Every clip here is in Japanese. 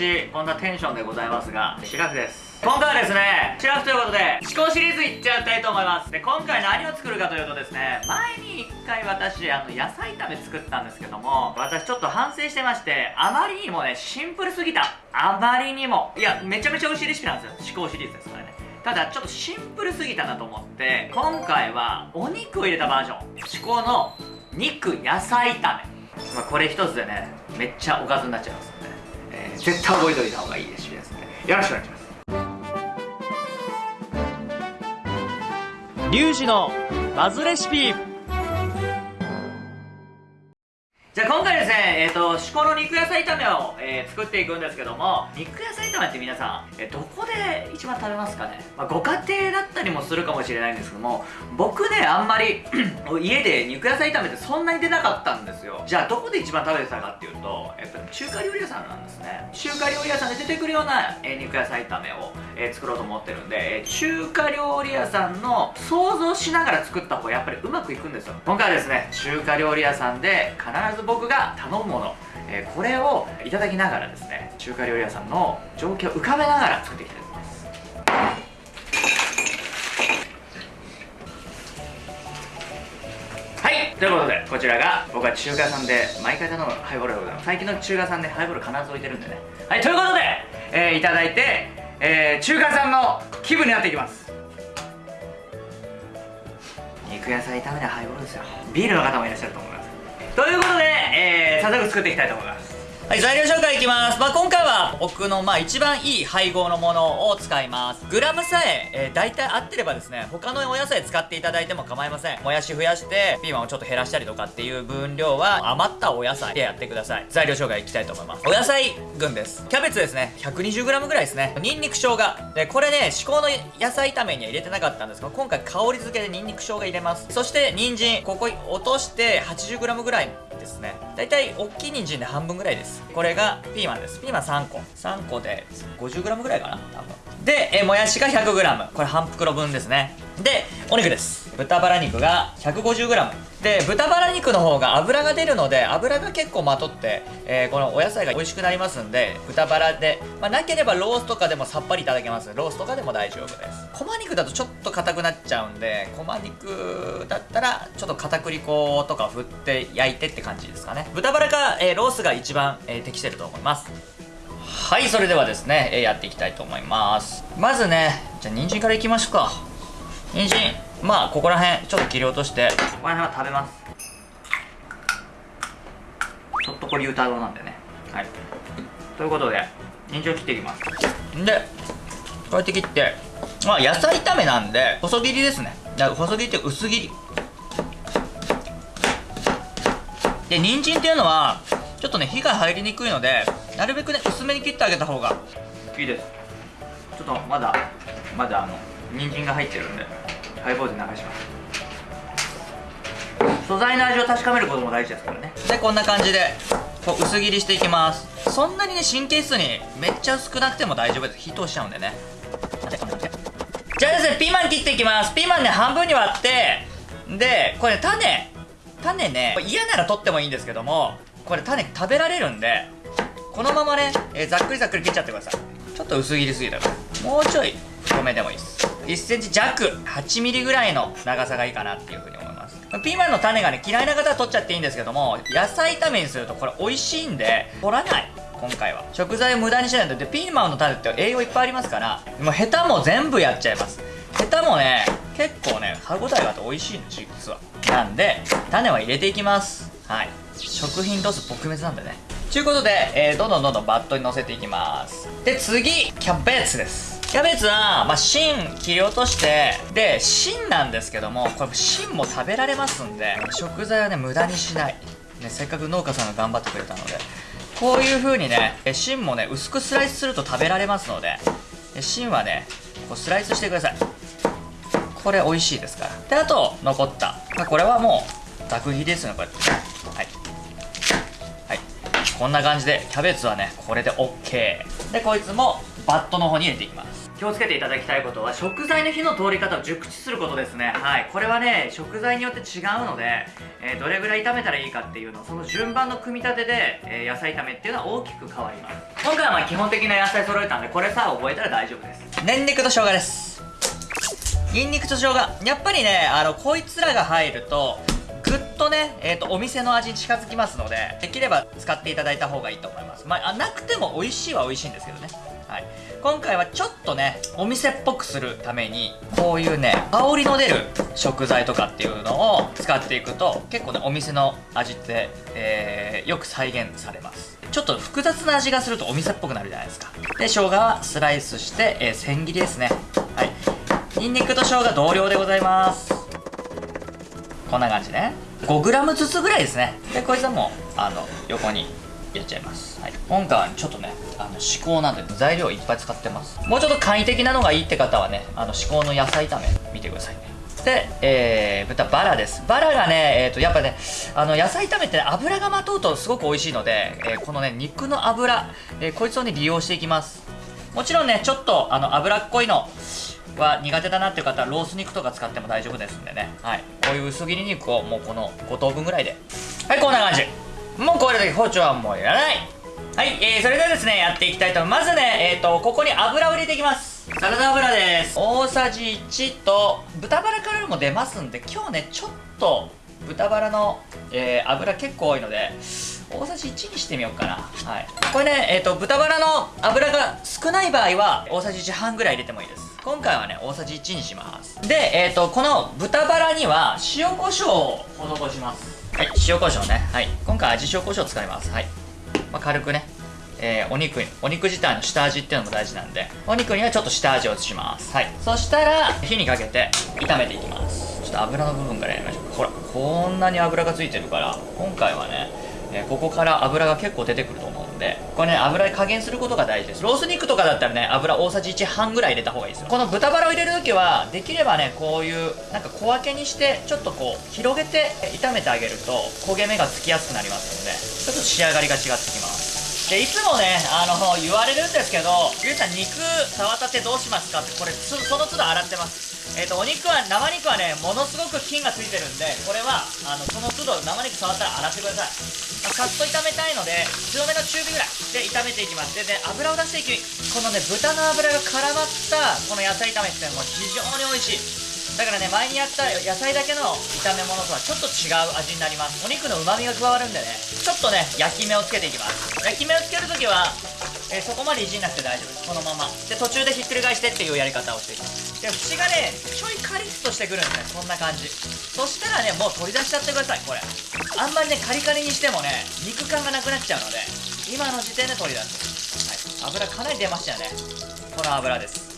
私こんなテンションでございますがシラフです。今回はですねシラフということで思考シリーズいっちゃいたいと思います。で今回何を作るかというとですね前に1回私あの野菜炒め作ったんですけども私ちょっと反省してましてあまりにもねシンプルすぎた。あまりにも。いやめちゃめちゃ美味しいレシピなんですよ。思考シリーズですこれね。ただちょっとシンプルすぎたなと思って今回はお肉を入れたバージョン。思考の肉野菜炒め、まあ、これ一つでねめっちゃおかずになっちゃいますので、絶対覚えておいた方がいいレシピですのでよろしくお願いします。リュウジのバズレシピ。じゃあ今回ですね、えっ、ー、と、至高の肉野菜炒めを、えー、作っていくんですけども、肉野菜炒めって皆さん、えー、どこで一番食べますかね？まあ、ご家庭だったりもするかもしれないんですけども、僕ね、あんまり 家で肉野菜炒めってそんなに出なかったんですよ。じゃあどこで一番食べてたかっていうと、やっぱり中華料理屋さんなんですね。中華料理屋さんで出てくるような、え肉野菜炒めを、え作ろうと思ってるんで、え中華料理屋さんの想像しながら作った方がやっぱりうまくいくんですよ。今回はですね、中華料理屋さんで必ず僕が頼むもの、えー、これをいただきながらですね中華料理屋さんの状況を浮かべながら作っていきたいと思います。はいということでこちらが僕は中華さんで毎回頼む。ハイボールでございます最近の中華さんでハイボール必ず置いてるんでね。はいということで、えー、いただいて、えー、中華さんの気分になっていきます。肉野菜炒めでハイボールですよ。ビールの方もいらっしゃると思います。ということで、えー、早速作っていきたいと思います。はい、材料紹介いきます。まあ、今回は僕の、まあ、一番いい配合のものを使います。グラムさえ、えー、大体合ってればですね、他のお野菜使っていただいても構いません。もやし増やして、ピーマンをちょっと減らしたりとかっていう分量は、余ったお野菜でやってください。材料紹介いきたいと思います。お野菜群です。キャベツですね、120g ぐらいですね。ニンニク生姜。で、これね、至高の野菜炒めには入れてなかったんですが、今回香り付けでニンニク生姜入れます。そして、人参。ここ落として 80g ぐらいですね。だいたい大きい人参で半分ぐらいです。これがピーマンです。ピーマン3個。3個で 50g ぐらいかな？多分。でえもやしが 100g これ半袋分ですね。でお肉です。豚バラ肉が 150g で豚バラ肉の方が脂が出るので脂が結構まとって、えー、このお野菜が美味しくなりますんで豚バラで、まあ、なければロースとかでもさっぱりいただけます。ロースとかでも大丈夫です。こま肉だとちょっと硬くなっちゃうんでこま肉だったらちょっと片栗粉とか振って焼いてって感じですかね。豚バラか、えー、ロースが一番、えー、適してると思います。はいそれではですね、えやっていきたいと思います。まずねじゃあ人参からいきましょうか。人参。まあここら辺ちょっと切り落としてここら辺は食べます。ちょっとこれ言うたろうなんでね。はい。ということで人参を切っていきます。でこうやって切ってまあ野菜炒めなんで細切りですね。細切りって薄切り。で人参っていうのはちょっとね火が入りにくいのでなるべくね薄めに切ってあげた方が。いいです。ちょっとまだまだあの人参が入ってるんでハイボールで流します。素材の味を確かめることも大事ですからね。でこんな感じでこう薄切りしていきます。そんなにね神経質にめっちゃ薄くなくても大丈夫です。火通しちゃうんでね。じゃあですねピーマン切っていきます。ピーマンね半分に割ってでこれ種種ね嫌なら取ってもいいんですけどもこれ種食べられるんでこのままね、えー、ざっくりざっくり切っちゃってください。ちょっと薄切りすぎたから。もうちょい太めでもいいです。1センチ弱8ミリぐらいの長さがいいかなっていうふうに思います。ピーマンの種がね嫌いな方は取っちゃっていいんですけども野菜炒めにするとこれ美味しいんで取らない。今回は。食材を無駄にしないとでピーマンの種って栄養いっぱいありますからもうヘタも全部やっちゃいます。ヘタもね結構ね歯応えがあって美味しいんです実は。なんで種は入れていきます。はい。食品ロス撲滅なんでね。ということで、えー、どんどんどんどんバットに乗せていきます。で次キャベツです。キャベツは、まあ、芯切り落としてで芯なんですけどもこれ芯も食べられますんで食材はね無駄にしない、ね、せっかく農家さんが頑張ってくれたので。こういう風にね芯もね薄くスライスすると食べられますので芯はねこうスライスしてください。これ美味しいですから。であと残った。まあこれはもうざく切りですねこうやってはい。はい。こんな感じでキャベツはねこれで OK でこいつもバットの方に入れていきます。気をつけていただきたいことは食材の火の通り方を熟知することですね。はい。これはね食材によって違うので、えー、どれぐらい炒めたらいいかっていうのその順番の組み立てで、えー、野菜炒めっていうのは大きく変わります。今回はまあ基本的な野菜揃えたんでこれさ覚えたら大丈夫です。ニンニクと生姜です。ニンニクと生姜。やっぱりねあのこいつらが入るとぐっとね、えーと、お店の味に近づきますのでできれば使っていただいた方がいいと思います。まあなくても美味しいは美味しいんですけどね。はい。今回はちょっとねお店っぽくするためにこういうね香りの出る食材とかっていうのを使っていくと結構ねお店の味って、えー、よく再現されます。ちょっと複雑な味がするとお店っぽくなるじゃないですか。で生姜はスライスして、えー、千切りですね。はい。ニンニクと生姜同量でございます。こんな感じね。5g ずつぐらいですね。でこいつはもうあの横にやっちゃいます、はい、今回はちょっとねあの至高なんで材料いっぱい使ってます。もうちょっと簡易的なのがいいって方はねあの至高の野菜炒め見てください。ねで、えー、豚バラです。バラがね、えーと、やっぱねあの野菜炒めって、ね、油がまとうとすごく美味しいので、えー、このね肉の油、えー、こいつをね利用していきます。もちろんねちょっとあの脂っこいのは苦手だなっていう方はロース肉とか使っても大丈夫ですんでね。はい。こういう薄切り肉をもうこの5等分ぐらいで。はいこんな感じ。もうこれだけ包丁はもういらない。はい、えー、それではですねやっていきたいと思いますまずねえっ、ー、とここに油を入れていきます。サラダ油です。大さじ1と豚バラからも出ますんで今日ねちょっと豚バラの、えー、油結構多いので大さじ1にしてみようかな。はい。これねえっ、ー、と豚バラの油が少ない場合は大さじ1半ぐらい入れてもいいです。今回はね大さじ1にします。でえっ、ー、とこの豚バラには塩コショウを施しますはい塩コショウね。はい。今回味塩コショウ使います。はい、まあ、軽くね。えー、お肉お肉自体の下味っていうのも大事なんで。お肉にはちょっと下味を移します。はい。そしたら火にかけて炒めていきます。ちょっと油の部分からやりましょう。ほらこんなに油がついてるから今回はね、えー、ここから油が結構出てくるとでこれね油で加減することが大事です。ロース肉とかだったらね油大さじ1半ぐらい入れた方がいいですよ。この豚バラを入れる時はできればねこういうなんか小分けにしてちょっとこう広げて炒めてあげると焦げ目がつきやすくなりますのでちょっと仕上がりが違ってきます。でいつもねあの言われるんですけどゆうさん肉触ったてどうしますかってこれその都度洗ってます。えっ、ー、とお肉は生肉はねものすごく菌がついてるんでこれはあのその都度生肉触ったら洗ってください、さっと炒めたいので強めの中火ぐらいで炒めていきます。でね油を出していきこのね豚の油が絡まったこの野菜炒めってもう非常に美味しい。だからね前にやった野菜だけの炒め物とはちょっと違う味になります。お肉の旨味が加わるんでねちょっとね焼き目をつけていきます。焼き目をつけるときはえー、そこまでいじんなくて大丈夫です。このまま。で途中でひっくり返してっていうやり方をしていきます。で縁がねちょいカリッとしてくるんでねこんな感じ。そしたらねもう取り出しちゃってくださいこれ。あんまりねカリカリにしてもね肉感がなくなっちゃうので今の時点で取り出す、はい、油かなり出ましたよね。この油です。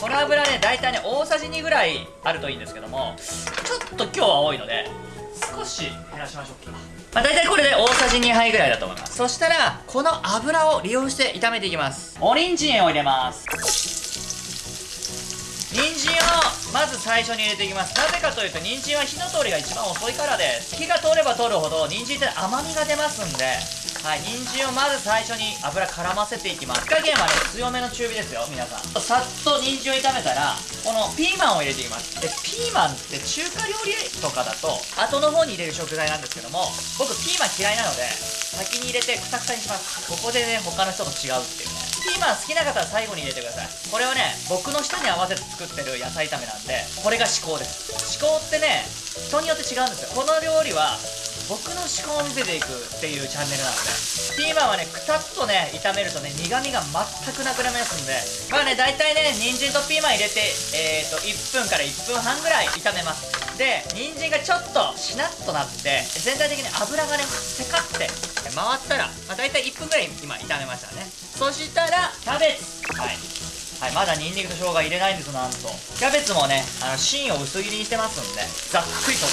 この油ね大体ね大さじ2ぐらいあるといいんですけどもちょっと今日は多いので少し減らしましょうか。まあ、大体これで大さじ2杯ぐらいだと思います。そしたらこの油を利用して炒めていきますお人参を入れます人参をまず最初に入れていきます。なぜかというと人参は火の通りが一番遅いからです火が通れば通るほど人参って甘みが出ますんではい人参をまず最初に油絡ませていきます。火加減はね強めの中火ですよ皆さん。さっと人参を炒めたらこのピーマンを入れていきます。でピーマンって中華料理とかだと後の方に入れる食材なんですけども僕ピーマン嫌いなので先に入れてクタクタにします。ここでね他の人と違うっていう。ピーマン好きな方は最後に入れてください。これはね僕の舌に合わせて作ってる野菜炒めなんでこれが至高です。至高ってね人によって違うんですよ。この料理は僕の思考を見せていくっていうチャンネルなのでピーマンはねくたっとね炒めるとね苦味が全くなくなりますんでまあね大体ね人参とピーマン入れてえっ、ー、と1分から1分半ぐらい炒めます。で人参がちょっとしなっとなって全体的に油がねせかって回ったら、まあ、大体1分ぐらい今炒めましたね。そしたらキャベツ。はい。はい、まだニンニクと生姜入れないんですなんと。キャベツもねあの芯を薄切りにしてますんでざっくりと。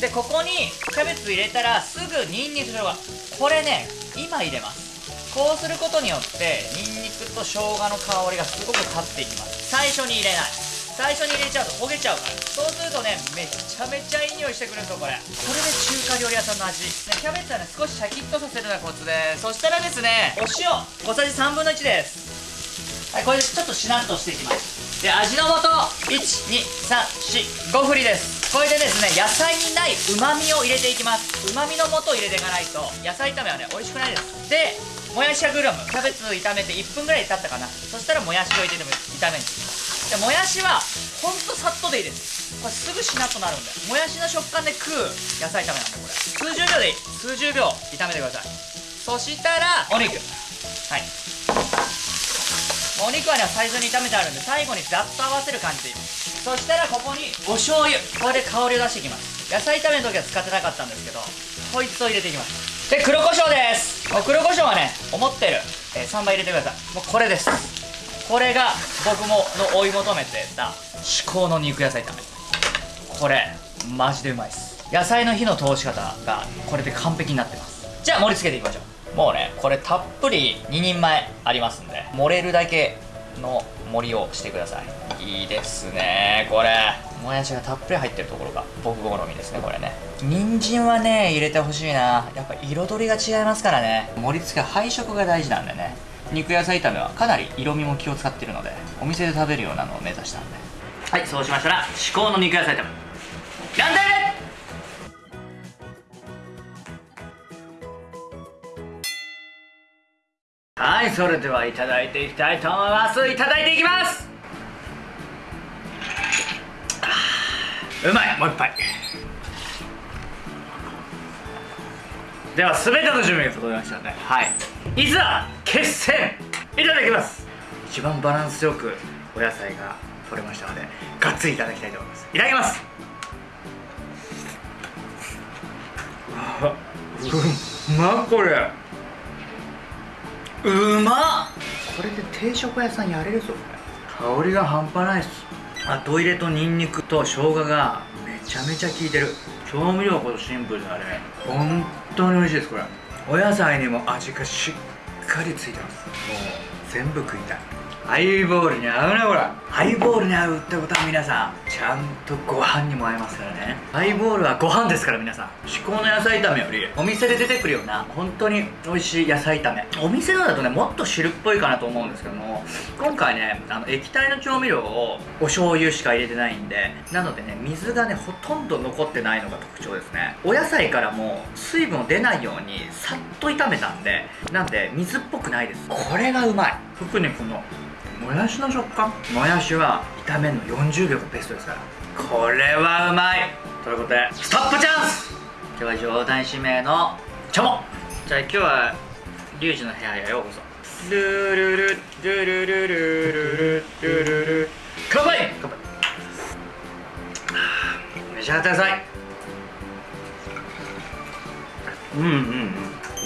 でここにキャベツ入れたらすぐニンニクと生姜。これね今入れます。こうすることによってニンニクと生姜の香りがすごく立っていきます。最初に入れない。最初に入れちゃうと焦げちゃうから。そうするとねめちゃめちゃいい匂いしてくるんですよこれ。これで中華料理屋さんの味、ね、キャベツはね少しシャキッとさせるのがコツで。すそしたらですねお塩。小さじ3分の1です。はいこれでちょっとしなっとしていきます。で味の素。12345振りです。これでですね野菜にないうまみを入れていきます。うまみの素を入れていかないと野菜炒めはね美味しくないです。でもやし100 g キャベツ炒めて1分ぐらい経ったかな。そしたらもやしを入れても炒めるでもやしはほんとさっとでいいです。これすぐしなっとなるんで。もやしの食感で食う野菜炒めなんでこれ。数十秒でいい。数十秒炒めてください。そしたらお肉。はい。お肉はね最初に炒めてあるんで最後にざっと合わせる感じでいい。そしたらここにお醤油。これで香りを出していきます。野菜炒めの時は使ってなかったんですけどこいつを入れていきます。で黒胡椒です。もう黒胡椒はね思ってる、えー、3倍入れてください。もうこれです。これが僕もの追い求めてた至高の肉野菜炒め。これマジでうまいです。野菜の火の通し方がこれで完璧になってます。じゃあ盛り付けていきましょう。もうねこれたっぷり2人前ありますんで盛れるだけの盛りをしてください。いいですねこれ。もやしがたっぷり入ってるところが僕好みですねこれね。人参はね入れてほしいな。やっぱ彩りが違いますからね。盛り付け配色が大事なんでね。肉野菜炒めはかなり色味も気を使ってるのでお店で食べるようなのを目指したんで。はいそうしましたら至高の肉野菜炒め。何代目はいそれではいただいていきたいと思います。いただいていきます。うまいもう一杯。では全ての準備が整いましたのではい。いざ決戦。いただきます。一番バランスよくお野菜が取れましたのでがっつりいただきたいと思います。いただきます。うまっこれ。うまっ。これで定食屋さんやれるぞこれ。香りが半端ないっす。あトイレとニンニクと生姜がめちゃめちゃ効いてる。調味料こそシンプルなね。本当に美味しいですこれ。お野菜にも味がしっかりついてます。もう全部食いたい。ハイボールに合うねこれ。ハイボールに合うってことは皆さんちゃんとご飯にも合いますからね。ハイボールはご飯ですから皆さん。至高の野菜炒めよりお店で出てくるような本当に美味しい野菜炒め。お店のだとねもっと汁っぽいかなと思うんですけども今回ねあの液体の調味料をお醤油しか入れてないんでなのでね水がねほとんど残ってないのが特徴ですね。お野菜からも水分を出ないようにさっと炒めたんでなんで水っぽくないです。これがうまい。特にこのもやしの食感。もやしは炒めるの40秒がベストですから。これはうまい。ということでストップチャンス。今日は冗談指名のチョモ。じゃあ今日はリュウジの部屋へようこそ。ルルルルルルルルルルルルル乾杯乾杯召し上がってくださいうんうん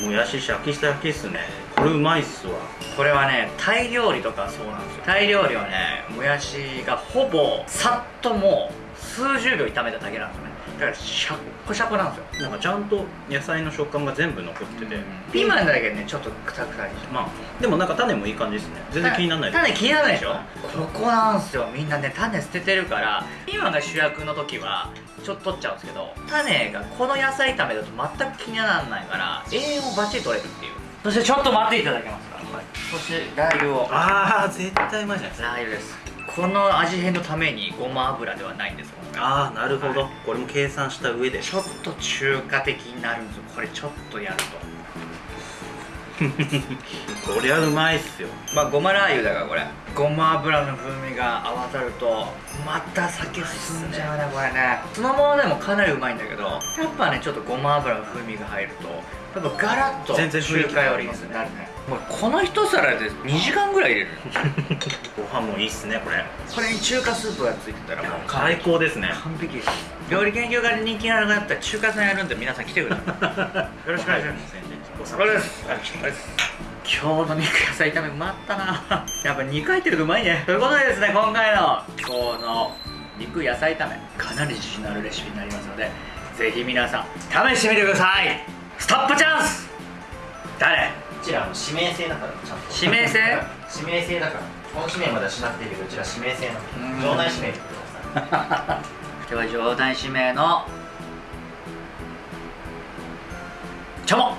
うんもやしシャキシャキっすねこれうまいっすわ。これはねタイ料理とかそうなんですよ。タイ料理はねもやしがほぼさっともう数十秒炒めただけなんですよね。だからシャッコシャコなんですよ。なんかちゃんと野菜の食感が全部残ってて、ピーマンだけねちょっとクタクタにして。まあでもなんか種もいい感じですね。全然気にならない種気にならないでしょ？ここなんですよみんなね。種捨ててるからピーマンが主役の時はちょっと取っちゃうんですけど種がこの野菜炒めだと全く気にならないから栄養もバッチリ取れるっていうそしてちょっと待っていただけますか、はい、そしてラー油を。ああ絶対うまいじゃないですかラー油です。この味変のためにごま油ではないんですああなるほど、はい。これも計算した上で。ちょっと中華的になるんですよ。これちょっとやると。こりゃうまいっすよ。まあごまラー油だからこれ。ごま油の風味が合わさるとまた酒進んじゃうねこれね。そのままでもかなりうまいんだけどやっぱねちょっとごま油の風味が入るとやっぱガラッと全然中華よりになるね。もうこの一皿で2時間ぐらい入れるご飯もいいっすねこれ。これに中華スープがついてたらもう最高ですね完璧です。料理研究家で人気なのがあったら中華さんやるんで皆さん来てください。よろしくお願いします。これです。これです今日の肉野菜炒めうまったな。やっぱ肉入ってるとうまいね。ということでですね今回の今日の肉野菜炒めかなり自信のあるレシピになりますのでぜひ皆さん試してみてくださいストップチャンス！誰？うちらあの指名制だからちゃんと。指名制？指名制だから。本指名まではしなくていいけどうちら指名制の。うん。場内指名 今日は場内指名のチョモ